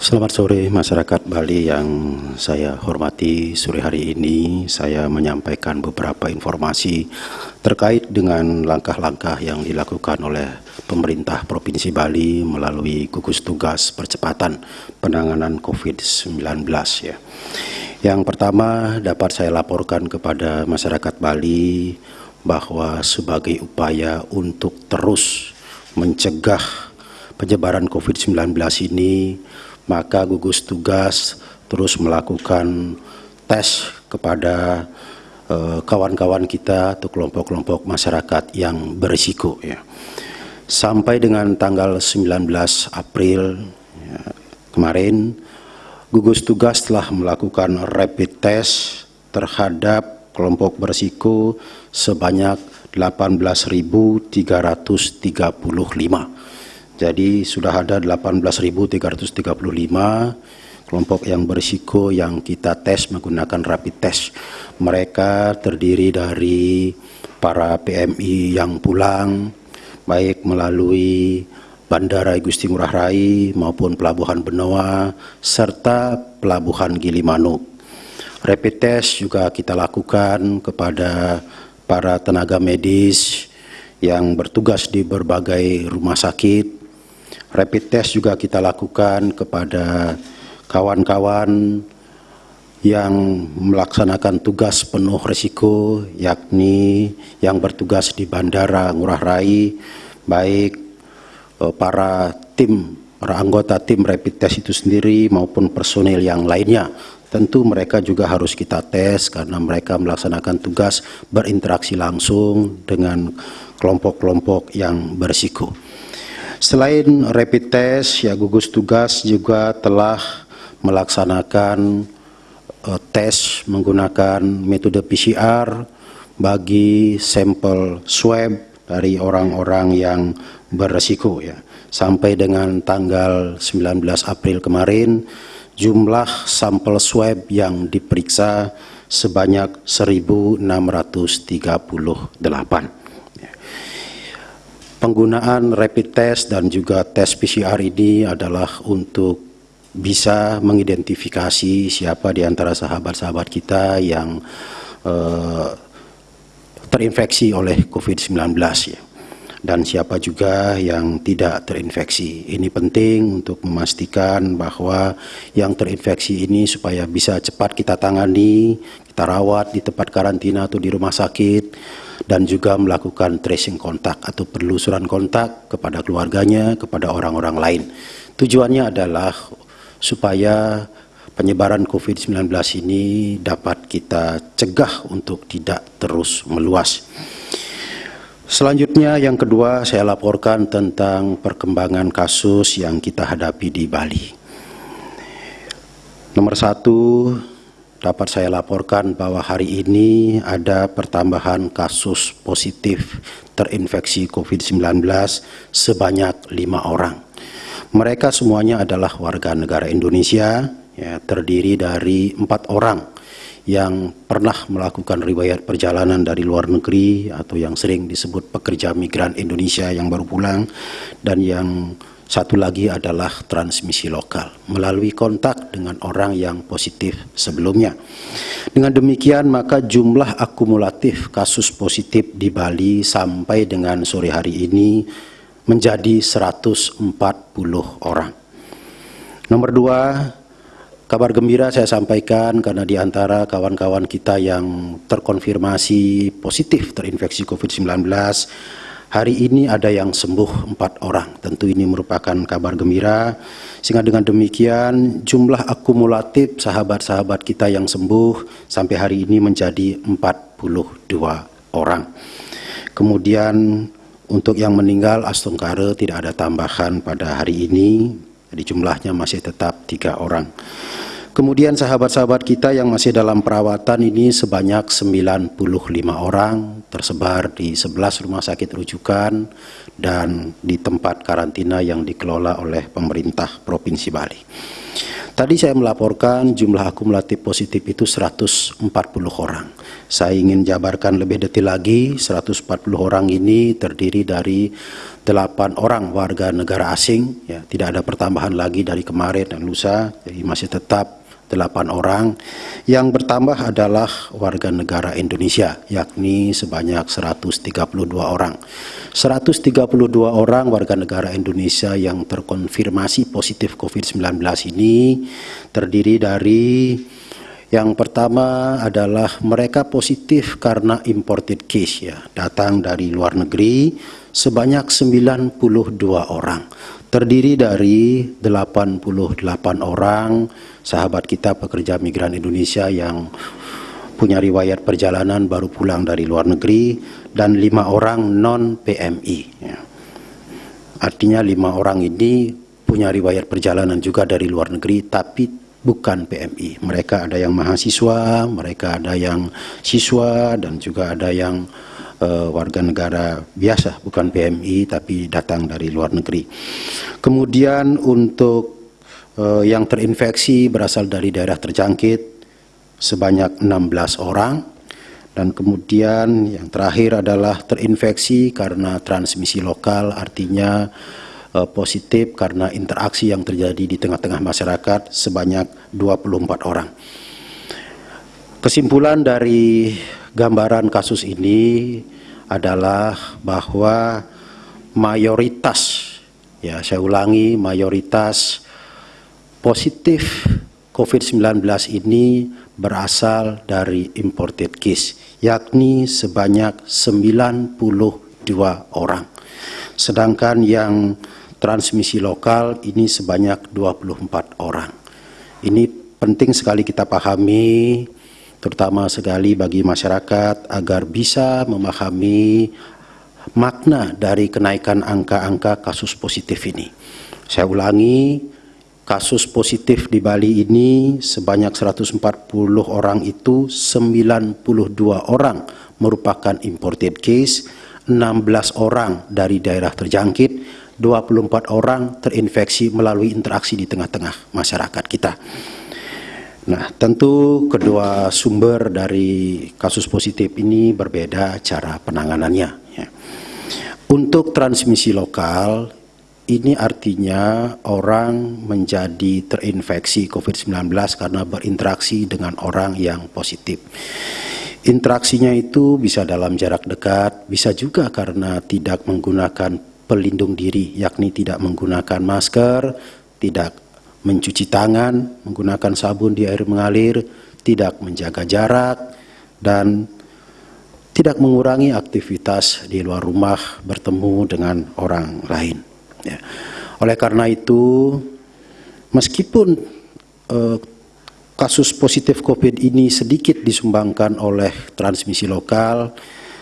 Selamat sore masyarakat Bali yang saya hormati. Sore hari ini saya menyampaikan beberapa informasi terkait dengan langkah-langkah yang dilakukan oleh pemerintah Provinsi Bali melalui gugus tugas percepatan penanganan COVID-19 ya. Yang pertama dapat saya laporkan kepada masyarakat Bali bahwa sebagai upaya untuk terus mencegah penyebaran COVID-19 ini maka gugus tugas terus melakukan tes kepada eh, kawan-kawan uh, kita atau kelompok-kelompok masyarakat yang berisiko ya. Sampai dengan tanggal 19 April ya, kemarin gugus tugas telah melakukan rapid test terhadap kelompok berisiko sebanyak 18.335 jadi sudah ada 18.335 kelompok yang berisiko yang kita tes menggunakan rapid test. Mereka terdiri dari para PMI yang pulang, baik melalui Bandara Igusti Ngurah Rai maupun Pelabuhan Benoa, serta Pelabuhan Gilimanuk. Rapid test juga kita lakukan kepada para tenaga medis yang bertugas di berbagai rumah sakit, Rapid test juga kita lakukan kepada kawan-kawan yang melaksanakan tugas penuh risiko yakni yang bertugas di Bandara Ngurah Rai baik eh, para tim para anggota tim rapid test itu sendiri maupun personil yang lainnya tentu mereka juga harus kita tes karena mereka melaksanakan tugas berinteraksi langsung dengan kelompok-kelompok yang berisiko. Selain rapid test, ya gugus tugas juga telah melaksanakan uh, tes menggunakan metode PCR bagi sampel swab dari orang-orang yang beresiko ya. Sampai dengan tanggal 19 April kemarin jumlah sampel swab yang diperiksa sebanyak 1638. Penggunaan rapid test dan juga tes PCR ini adalah untuk bisa mengidentifikasi siapa di antara sahabat-sahabat kita yang uh, terinfeksi oleh COVID-19 ya dan siapa juga yang tidak terinfeksi. Ini penting untuk memastikan bahwa yang terinfeksi ini supaya bisa cepat kita tangani, kita rawat di tempat karantina atau di rumah sakit dan juga melakukan tracing kontak atau penelusuran kontak kepada keluarganya, kepada orang-orang lain. Tujuannya adalah supaya penyebaran COVID-19 ini dapat kita cegah untuk tidak terus meluas. Selanjutnya yang kedua saya laporkan tentang perkembangan kasus yang kita hadapi di Bali. Nomor satu, dapat saya laporkan bahwa hari ini ada pertambahan kasus positif terinfeksi COVID-19 sebanyak lima orang. Mereka semuanya adalah warga negara Indonesia, ya, terdiri dari empat orang yang pernah melakukan riwayat perjalanan dari luar negeri atau yang sering disebut pekerja migran Indonesia yang baru pulang dan yang satu lagi adalah transmisi lokal melalui kontak dengan orang yang positif sebelumnya. Dengan demikian maka jumlah akumulatif kasus positif di Bali sampai dengan sore hari ini menjadi 140 orang. Nomor dua, kabar gembira saya sampaikan karena di antara kawan-kawan kita yang terkonfirmasi positif terinfeksi COVID-19 Hari ini ada yang sembuh empat orang. Tentu ini merupakan kabar gembira. Sehingga dengan demikian jumlah akumulatif sahabat-sahabat kita yang sembuh sampai hari ini menjadi 42 orang. Kemudian untuk yang meninggal Astungkare tidak ada tambahan pada hari ini. Jadi jumlahnya masih tetap tiga orang. Kemudian sahabat-sahabat kita yang masih dalam perawatan ini sebanyak 95 orang tersebar di 11 rumah sakit rujukan dan di tempat karantina yang dikelola oleh pemerintah Provinsi Bali. Tadi saya melaporkan jumlah akumulatif positif itu 140 orang. Saya ingin jabarkan lebih detail lagi, 140 orang ini terdiri dari 8 orang warga negara asing, ya, tidak ada pertambahan lagi dari kemarin dan lusa, jadi masih tetap delapan orang. Yang bertambah adalah warga negara Indonesia, yakni sebanyak 132 orang. 132 orang warga negara Indonesia yang terkonfirmasi positif COVID-19 ini terdiri dari yang pertama adalah mereka positif karena imported case ya, datang dari luar negeri sebanyak 92 orang terdiri dari 88 orang sahabat kita pekerja migran Indonesia yang punya riwayat perjalanan baru pulang dari luar negeri dan lima orang non PMI. Ya. Artinya lima orang ini punya riwayat perjalanan juga dari luar negeri tapi bukan PMI. Mereka ada yang mahasiswa, mereka ada yang siswa dan juga ada yang uh, warga negara biasa, bukan PMI tapi datang dari luar negeri. Kemudian untuk uh, yang terinfeksi berasal dari daerah terjangkit sebanyak 16 orang dan kemudian yang terakhir adalah terinfeksi karena transmisi lokal artinya uh, positif karena interaksi yang terjadi di tengah-tengah masyarakat sebanyak 24 orang. Kesimpulan dari gambaran kasus ini adalah bahwa mayoritas, ya saya ulangi, mayoritas positif COVID-19 ini berasal dari imported case, yakni sebanyak 92 orang. Sedangkan yang transmisi lokal ini sebanyak 24 orang. Ini penting sekali kita pahami terutama sekali bagi masyarakat agar bisa memahami makna dari kenaikan angka-angka kasus positif ini. Saya ulangi, kasus positif di Bali ini sebanyak 140 orang itu 92 orang merupakan imported case, 16 orang dari daerah terjangkit, 24 orang terinfeksi melalui interaksi di tengah-tengah masyarakat kita. Nah, tentu kedua sumber dari kasus positif ini berbeda cara penanganannya. Ya. Untuk transmisi lokal, ini artinya orang menjadi terinfeksi COVID-19 karena berinteraksi dengan orang yang positif. Interaksinya itu bisa dalam jarak dekat, bisa juga karena tidak menggunakan pelindung diri, yakni tidak menggunakan masker, tidak mencuci tangan, menggunakan sabun di air mengalir, tidak menjaga jarak, dan tidak mengurangi aktivitas di luar rumah bertemu dengan orang lain. Ya. Oleh karena itu, meskipun eh, kasus positif COVID ini sedikit disumbangkan oleh transmisi lokal,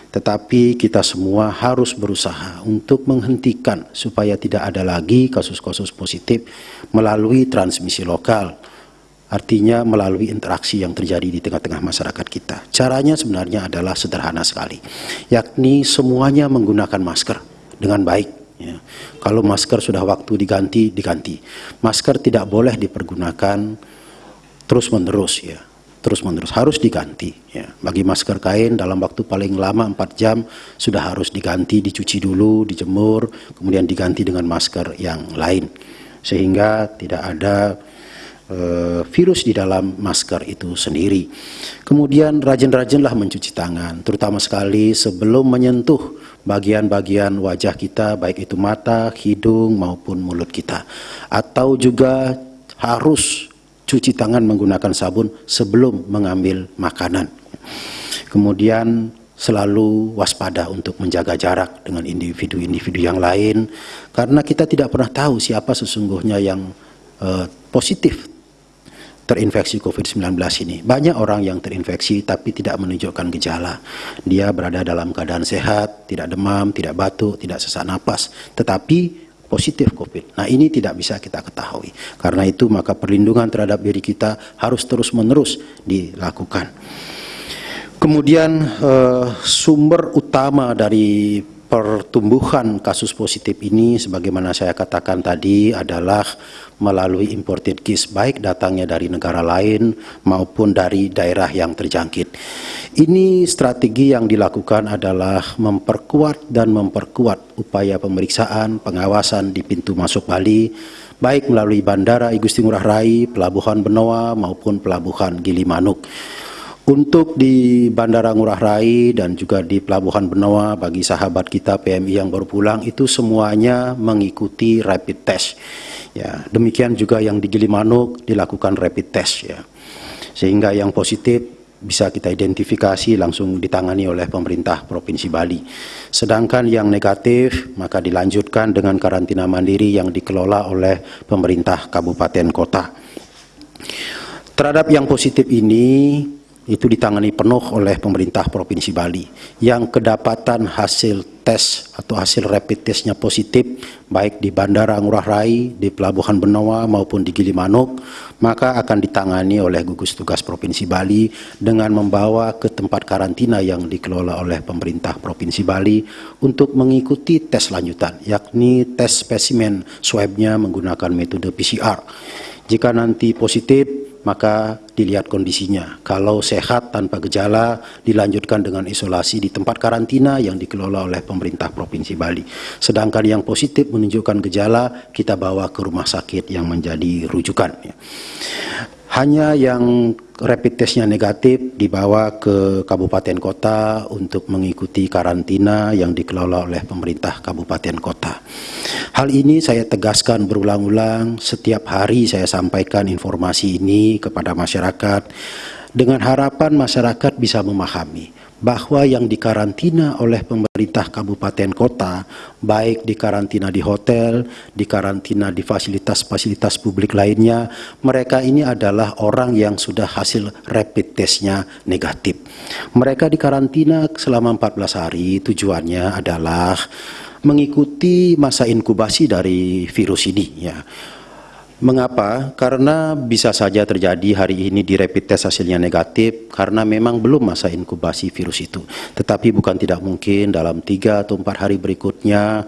tetapi kita semua harus berusaha untuk menghentikan supaya tidak ada lagi kasus-kasus positif melalui transmisi lokal. Artinya melalui interaksi yang terjadi di tengah-tengah masyarakat kita. Caranya sebenarnya adalah sederhana sekali, yakni semuanya menggunakan masker dengan baik. Ya. Kalau masker sudah waktu diganti, diganti. Masker tidak boleh dipergunakan terus-menerus ya terus menerus harus diganti ya. bagi masker kain dalam waktu paling lama 4 jam sudah harus diganti dicuci dulu dijemur kemudian diganti dengan masker yang lain. Sehingga tidak ada uh, virus di dalam masker itu sendiri. Kemudian rajin-rajinlah mencuci tangan terutama sekali sebelum menyentuh bagian-bagian wajah kita baik itu mata, hidung maupun mulut kita. Atau juga harus cuci tangan menggunakan sabun sebelum mengambil makanan. Kemudian selalu waspada untuk menjaga jarak dengan individu-individu yang lain karena kita tidak pernah tahu siapa sesungguhnya yang uh, positif terinfeksi COVID-19 ini. Banyak orang yang terinfeksi tapi tidak menunjukkan gejala. Dia berada dalam keadaan sehat, tidak demam, tidak batuk, tidak sesak napas, tetapi positif COVID. Nah ini tidak bisa kita ketahui. Karena itu maka perlindungan terhadap diri kita harus terus-menerus dilakukan. Kemudian eh, sumber utama dari pertumbuhan kasus positif ini sebagaimana saya katakan tadi adalah melalui imported case baik datangnya dari negara lain maupun dari daerah yang terjangkit. Ini strategi yang dilakukan adalah memperkuat dan memperkuat upaya pemeriksaan pengawasan di pintu masuk Bali baik melalui Bandara Igusti Ngurah Rai, Pelabuhan Benoa maupun Pelabuhan Gilimanuk. Untuk di Bandara Ngurah Rai dan juga di Pelabuhan Benoa bagi sahabat kita PMI yang baru pulang itu semuanya mengikuti rapid test. Ya, demikian juga yang di Gilimanuk dilakukan rapid test ya. Sehingga yang positif bisa kita identifikasi langsung ditangani oleh pemerintah Provinsi Bali. Sedangkan yang negatif maka dilanjutkan dengan karantina mandiri yang dikelola oleh pemerintah kabupaten kota. Terhadap yang positif ini itu ditangani penuh oleh pemerintah Provinsi Bali. Yang kedapatan hasil tes atau hasil rapid testnya positif baik di Bandara Ngurah Rai, di Pelabuhan Benoa maupun di Gilimanuk maka akan ditangani oleh gugus tugas Provinsi Bali dengan membawa ke tempat karantina yang dikelola oleh pemerintah Provinsi Bali untuk mengikuti tes lanjutan yakni tes spesimen swabnya menggunakan metode PCR jika nanti positif maka dilihat kondisinya. Kalau sehat tanpa gejala, dilanjutkan dengan isolasi di tempat karantina yang dikelola oleh pemerintah Provinsi Bali. Sedangkan yang positif menunjukkan gejala, kita bawa ke rumah sakit yang menjadi rujukan. Hanya yang rapid testnya negatif dibawa ke kabupaten kota untuk mengikuti karantina yang dikelola oleh pemerintah kabupaten kota. Hal ini saya tegaskan berulang-ulang, setiap hari saya sampaikan informasi ini kepada masyarakat dengan harapan masyarakat bisa memahami bahwa yang dikarantina oleh pemerintah kabupaten kota, baik dikarantina di hotel, dikarantina di fasilitas-fasilitas publik lainnya, mereka ini adalah orang yang sudah hasil rapid testnya negatif. Mereka dikarantina selama 14 hari, tujuannya adalah mengikuti masa inkubasi dari virus ini. Ya Mengapa? Karena bisa saja terjadi hari ini di rapid test hasilnya negatif karena memang belum masa inkubasi virus itu. Tetapi bukan tidak mungkin dalam tiga atau empat hari berikutnya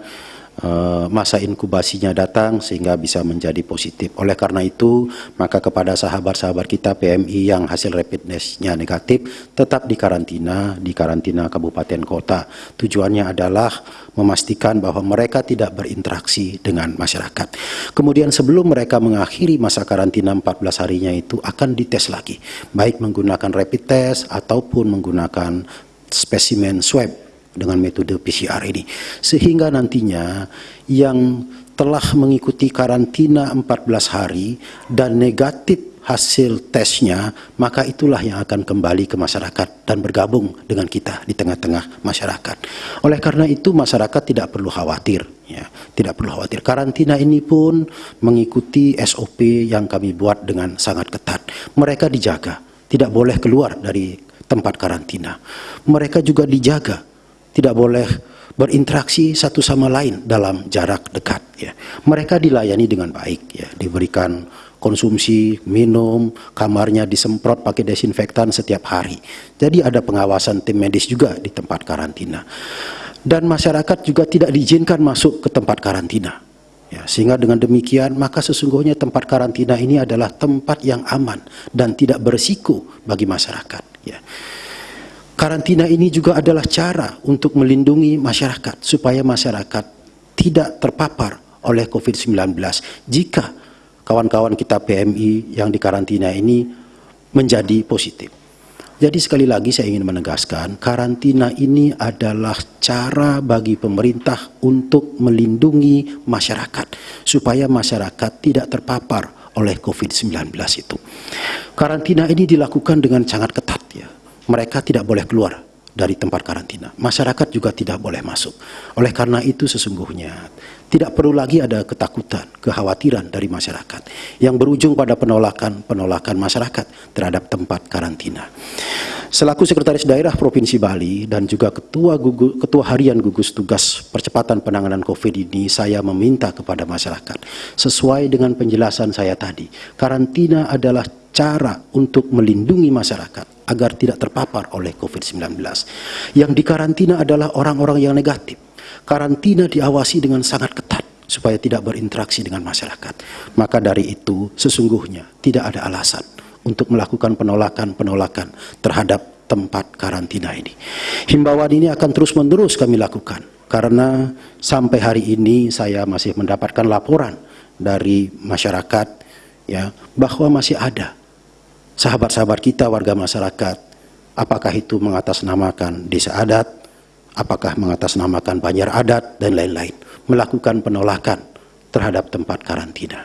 masa inkubasinya datang sehingga bisa menjadi positif. Oleh karena itu, maka kepada sahabat-sahabat kita PMI yang hasil rapid testnya negatif tetap di karantina di karantina kabupaten kota. Tujuannya adalah memastikan bahwa mereka tidak berinteraksi dengan masyarakat. Kemudian sebelum mereka mengakhiri masa karantina 14 harinya itu akan dites lagi, baik menggunakan rapid test ataupun menggunakan spesimen swab dengan metode PCR ini. Sehingga nantinya yang telah mengikuti karantina 14 hari dan negatif hasil tesnya, maka itulah yang akan kembali ke masyarakat dan bergabung dengan kita di tengah-tengah masyarakat. Oleh karena itu masyarakat tidak perlu khawatir, ya, tidak perlu khawatir. Karantina ini pun mengikuti SOP yang kami buat dengan sangat ketat. Mereka dijaga, tidak boleh keluar dari tempat karantina. Mereka juga dijaga tidak boleh berinteraksi satu sama lain dalam jarak dekat ya. Mereka dilayani dengan baik ya, diberikan konsumsi, minum, kamarnya disemprot pakai desinfektan setiap hari. Jadi ada pengawasan tim medis juga di tempat karantina. Dan masyarakat juga tidak diizinkan masuk ke tempat karantina. Ya, sehingga dengan demikian maka sesungguhnya tempat karantina ini adalah tempat yang aman dan tidak berisiko bagi masyarakat. Ya. Karantina ini juga adalah cara untuk melindungi masyarakat supaya masyarakat tidak terpapar oleh COVID-19 jika kawan-kawan kita PMI yang dikarantina ini menjadi positif. Jadi sekali lagi saya ingin menegaskan, karantina ini adalah cara bagi pemerintah untuk melindungi masyarakat supaya masyarakat tidak terpapar oleh COVID-19 itu. Karantina ini dilakukan dengan sangat ketat ya mereka tidak boleh keluar dari tempat karantina. Masyarakat juga tidak boleh masuk. Oleh karena itu sesungguhnya tidak perlu lagi ada ketakutan, kekhawatiran dari masyarakat yang berujung pada penolakan-penolakan masyarakat terhadap tempat karantina. Selaku Sekretaris Daerah Provinsi Bali dan juga Ketua, Gugu, Ketua Harian Gugus Tugas Percepatan Penanganan COVID ini, saya meminta kepada masyarakat, sesuai dengan penjelasan saya tadi, karantina adalah cara untuk melindungi masyarakat agar tidak terpapar oleh COVID-19. Yang dikarantina adalah orang-orang yang negatif. Karantina diawasi dengan sangat ketat supaya tidak berinteraksi dengan masyarakat. Maka dari itu sesungguhnya tidak ada alasan untuk melakukan penolakan-penolakan terhadap tempat karantina ini. Himbauan ini akan terus-menerus kami lakukan karena sampai hari ini saya masih mendapatkan laporan dari masyarakat ya bahwa masih ada sahabat-sahabat kita warga masyarakat apakah itu mengatasnamakan desa adat, apakah mengatasnamakan banjar adat dan lain-lain melakukan penolakan terhadap tempat karantina.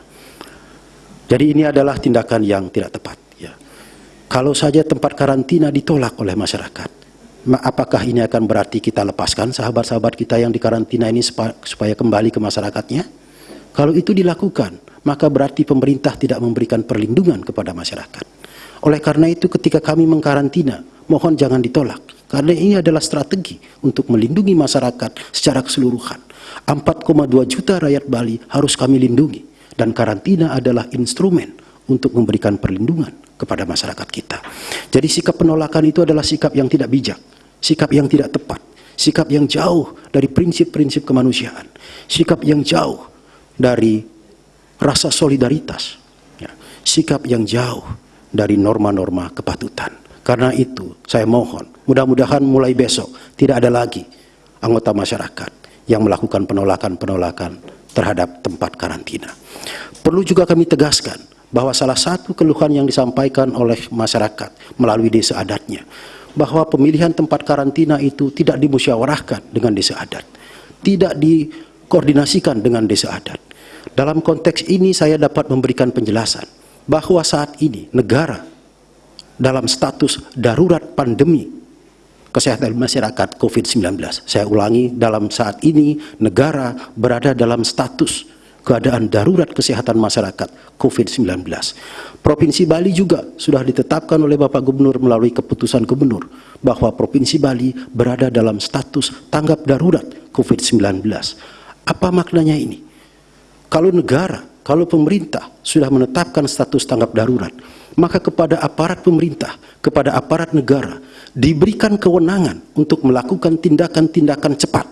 Jadi ini adalah tindakan yang tidak tepat ya. Kalau saja tempat karantina ditolak oleh masyarakat, apakah ini akan berarti kita lepaskan sahabat-sahabat kita yang di karantina ini supaya kembali ke masyarakatnya? Kalau itu dilakukan, maka berarti pemerintah tidak memberikan perlindungan kepada masyarakat. Oleh karena itu ketika kami mengkarantina, mohon jangan ditolak. Karena ini adalah strategi untuk melindungi masyarakat secara keseluruhan. 4,2 juta rakyat Bali harus kami lindungi. Dan karantina adalah instrumen untuk memberikan perlindungan kepada masyarakat kita. Jadi sikap penolakan itu adalah sikap yang tidak bijak, sikap yang tidak tepat, sikap yang jauh dari prinsip-prinsip kemanusiaan, sikap yang jauh dari rasa solidaritas, ya. sikap yang jauh dari norma-norma kepatutan. Karena itu saya mohon, mudah-mudahan mulai besok tidak ada lagi anggota masyarakat yang melakukan penolakan-penolakan terhadap tempat karantina. Perlu juga kami tegaskan bahwa salah satu keluhan yang disampaikan oleh masyarakat melalui desa adatnya, bahwa pemilihan tempat karantina itu tidak dimusyawarahkan dengan desa adat, tidak dikoordinasikan dengan desa adat. Dalam konteks ini saya dapat memberikan penjelasan bahwa saat ini negara dalam status darurat pandemi kesehatan masyarakat COVID-19. Saya ulangi, dalam saat ini negara berada dalam status keadaan darurat kesehatan masyarakat COVID-19. Provinsi Bali juga sudah ditetapkan oleh Bapak Gubernur melalui keputusan Gubernur bahwa Provinsi Bali berada dalam status tanggap darurat COVID-19. Apa maknanya ini? Kalau negara, kalau pemerintah sudah menetapkan status tanggap darurat, maka kepada aparat pemerintah, kepada aparat negara, diberikan kewenangan untuk melakukan tindakan-tindakan cepat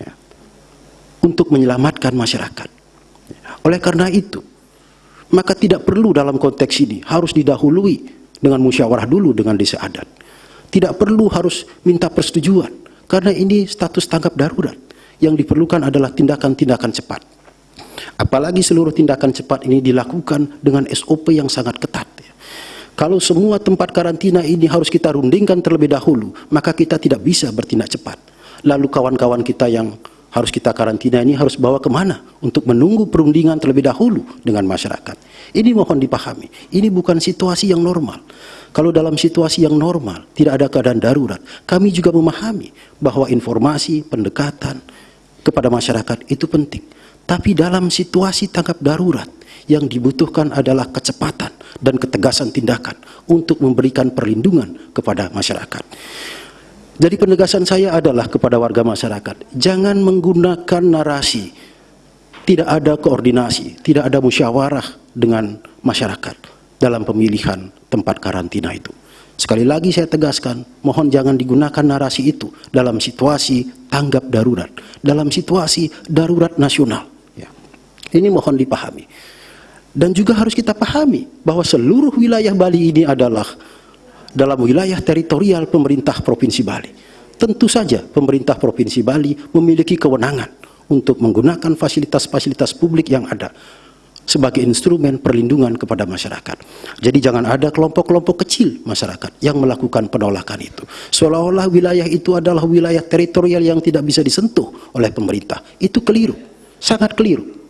ya, untuk menyelamatkan masyarakat. Oleh karena itu, maka tidak perlu dalam konteks ini harus didahului dengan musyawarah dulu dengan desa adat. Tidak perlu harus minta persetujuan, karena ini status tanggap darurat. Yang diperlukan adalah tindakan-tindakan cepat. Apalagi seluruh tindakan cepat ini dilakukan dengan SOP yang sangat ketat. Kalau semua tempat karantina ini harus kita rundingkan terlebih dahulu, maka kita tidak bisa bertindak cepat. Lalu kawan-kawan kita yang harus kita karantina ini harus bawa ke mana untuk menunggu perundingan terlebih dahulu dengan masyarakat. Ini mohon dipahami, ini bukan situasi yang normal. Kalau dalam situasi yang normal, tidak ada keadaan darurat, kami juga memahami bahwa informasi, pendekatan kepada masyarakat itu penting. Tapi dalam situasi tanggap darurat, yang dibutuhkan adalah kecepatan dan ketegasan tindakan untuk memberikan perlindungan kepada masyarakat. Jadi penegasan saya adalah kepada warga masyarakat, jangan menggunakan narasi tidak ada koordinasi, tidak ada musyawarah dengan masyarakat dalam pemilihan tempat karantina itu. Sekali lagi saya tegaskan, mohon jangan digunakan narasi itu dalam situasi tanggap darurat, dalam situasi darurat nasional. Ini mohon dipahami. Dan juga harus kita pahami bahwa seluruh wilayah Bali ini adalah dalam wilayah teritorial pemerintah Provinsi Bali. Tentu saja pemerintah Provinsi Bali memiliki kewenangan untuk menggunakan fasilitas-fasilitas publik yang ada sebagai instrumen perlindungan kepada masyarakat. Jadi jangan ada kelompok-kelompok kecil masyarakat yang melakukan penolakan itu. Seolah-olah wilayah itu adalah wilayah teritorial yang tidak bisa disentuh oleh pemerintah. Itu keliru, sangat keliru.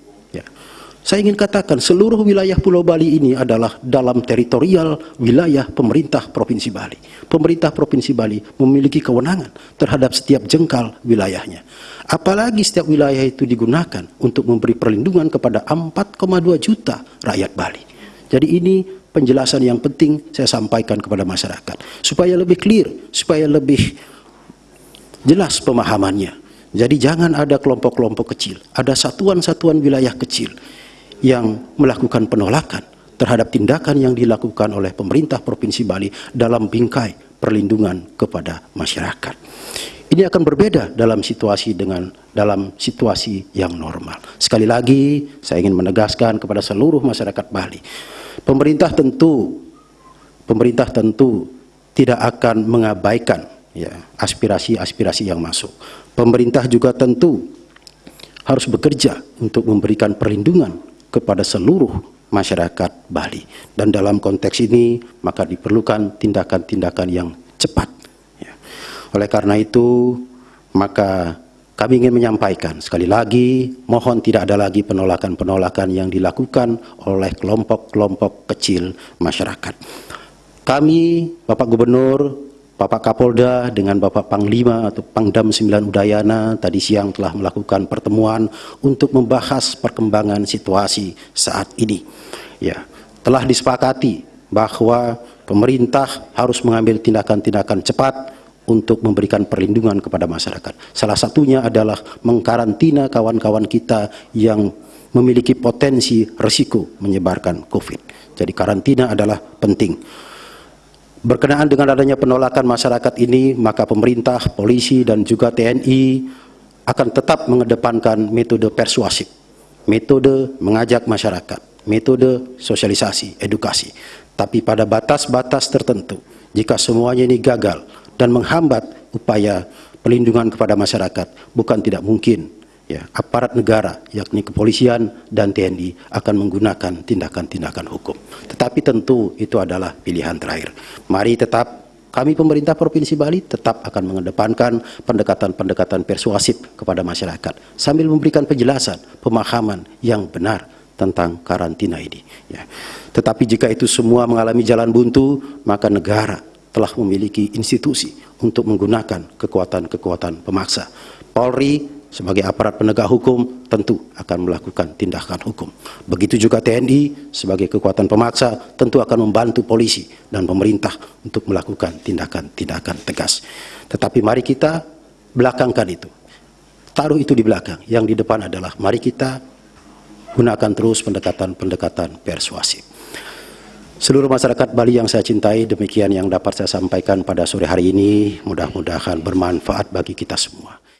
Saya ingin katakan seluruh wilayah Pulau Bali ini adalah dalam teritorial wilayah pemerintah Provinsi Bali. Pemerintah Provinsi Bali memiliki kewenangan terhadap setiap jengkal wilayahnya. Apalagi setiap wilayah itu digunakan untuk memberi perlindungan kepada 4,2 juta rakyat Bali. Jadi ini penjelasan yang penting saya sampaikan kepada masyarakat. Supaya lebih clear, supaya lebih jelas pemahamannya. Jadi jangan ada kelompok-kelompok kecil, ada satuan-satuan wilayah kecil yang melakukan penolakan terhadap tindakan yang dilakukan oleh pemerintah Provinsi Bali dalam bingkai perlindungan kepada masyarakat. Ini akan berbeda dalam situasi dengan dalam situasi yang normal. Sekali lagi, saya ingin menegaskan kepada seluruh masyarakat Bali, pemerintah tentu pemerintah tentu tidak akan mengabaikan ya aspirasi-aspirasi yang masuk. Pemerintah juga tentu harus bekerja untuk memberikan perlindungan kepada seluruh masyarakat Bali. Dan dalam konteks ini maka diperlukan tindakan-tindakan yang cepat oleh karena itu, maka kami ingin menyampaikan sekali lagi, mohon tidak ada lagi penolakan-penolakan yang dilakukan oleh kelompok-kelompok kecil masyarakat. Kami, Bapak Gubernur, Bapak Kapolda dengan Bapak Panglima atau Pangdam 9 Udayana tadi siang telah melakukan pertemuan untuk membahas perkembangan situasi saat ini. Ya, telah disepakati bahwa pemerintah harus mengambil tindakan-tindakan cepat untuk memberikan perlindungan kepada masyarakat. Salah satunya adalah mengkarantina kawan-kawan kita yang memiliki potensi resiko menyebarkan COVID. Jadi karantina adalah penting. Berkenaan dengan adanya penolakan masyarakat ini, maka pemerintah, polisi, dan juga TNI akan tetap mengedepankan metode persuasif, metode mengajak masyarakat, metode sosialisasi, edukasi. Tapi pada batas-batas tertentu, jika semuanya ini gagal, dan menghambat upaya pelindungan kepada masyarakat bukan tidak mungkin ya aparat negara yakni kepolisian dan TNI akan menggunakan tindakan-tindakan hukum tetapi tentu itu adalah pilihan terakhir mari tetap kami pemerintah Provinsi Bali tetap akan mengedepankan pendekatan-pendekatan persuasif kepada masyarakat sambil memberikan penjelasan, pemahaman yang benar tentang karantina ini. Ya. Tetapi jika itu semua mengalami jalan buntu, maka negara telah memiliki institusi untuk menggunakan kekuatan-kekuatan pemaksa. Polri sebagai aparat penegak hukum tentu akan melakukan tindakan hukum. Begitu juga TNI sebagai kekuatan pemaksa tentu akan membantu polisi dan pemerintah untuk melakukan tindakan-tindakan tegas. Tetapi mari kita belakangkan itu. Taruh itu di belakang. Yang di depan adalah mari kita gunakan terus pendekatan-pendekatan persuasif. Seluruh masyarakat Bali yang saya cintai, demikian yang dapat saya sampaikan pada sore hari ini. Mudah-mudahan bermanfaat bagi kita semua.